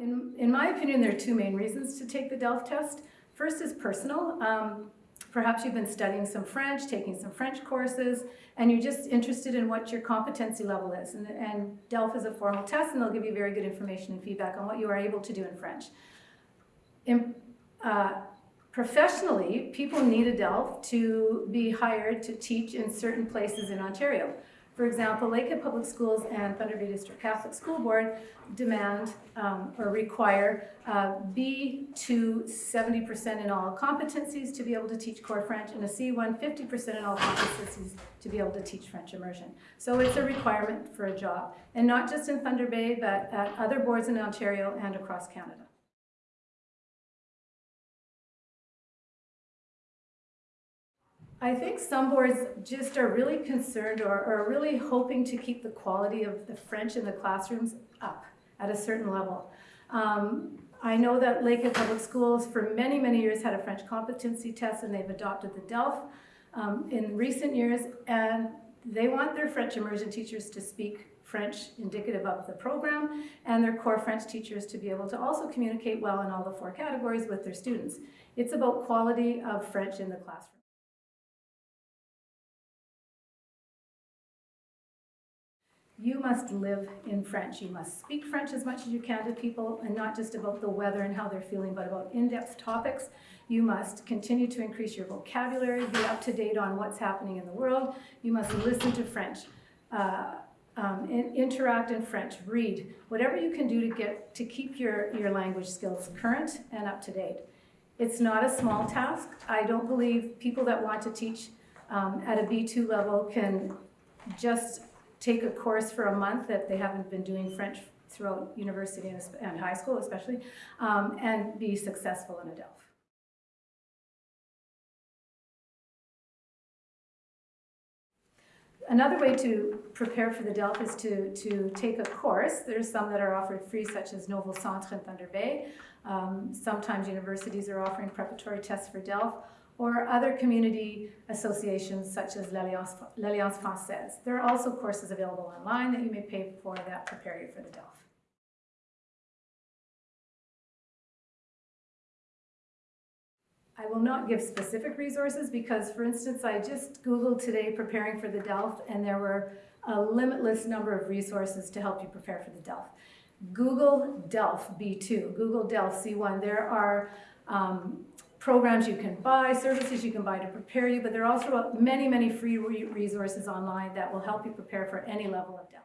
In, in my opinion, there are two main reasons to take the DELF test. First is personal. Um, perhaps you've been studying some French, taking some French courses, and you're just interested in what your competency level is. And, and DELF is a formal test, and they'll give you very good information and feedback on what you are able to do in French. In, uh, professionally, people need a DELF to be hired to teach in certain places in Ontario. For example, Lakehead Public Schools and Thunder Bay District Catholic School Board demand um, or require uh, B2 70% in all competencies to be able to teach core French and a C1 50% in all competencies to be able to teach French immersion. So it's a requirement for a job. And not just in Thunder Bay, but at other boards in Ontario and across Canada. I think some boards just are really concerned or are really hoping to keep the quality of the French in the classrooms up at a certain level. Um, I know that Lakehead Public Schools for many, many years had a French competency test and they've adopted the DELF um, in recent years and they want their French immersion teachers to speak French indicative of the program and their core French teachers to be able to also communicate well in all the four categories with their students. It's about quality of French in the classroom. You must live in French. You must speak French as much as you can to people and not just about the weather and how they're feeling, but about in-depth topics. You must continue to increase your vocabulary, be up to date on what's happening in the world. You must listen to French, uh, um, in, interact in French, read, whatever you can do to get to keep your, your language skills current and up to date. It's not a small task. I don't believe people that want to teach um, at a B2 level can just take a course for a month that they haven't been doing French throughout university and, high school especially, um, and be successful in a DELF. Another way to prepare for the DELF is to, to take a course. There's some that are offered free, such as Novo Centre in Thunder Bay. Um, sometimes universities are offering preparatory tests for DELF or other community associations such as l'Alliance Française. There are also courses available online that you may pay for that prepare you for the DELF. I will not give specific resources because, for instance, I just Googled today preparing for the DELF and there were a limitless number of resources to help you prepare for the DELF. Google DELF B2, Google DELF C1. There are um, programs you can buy, services you can buy to prepare you, but there are also many, many free resources online that will help you prepare for any level of DELF.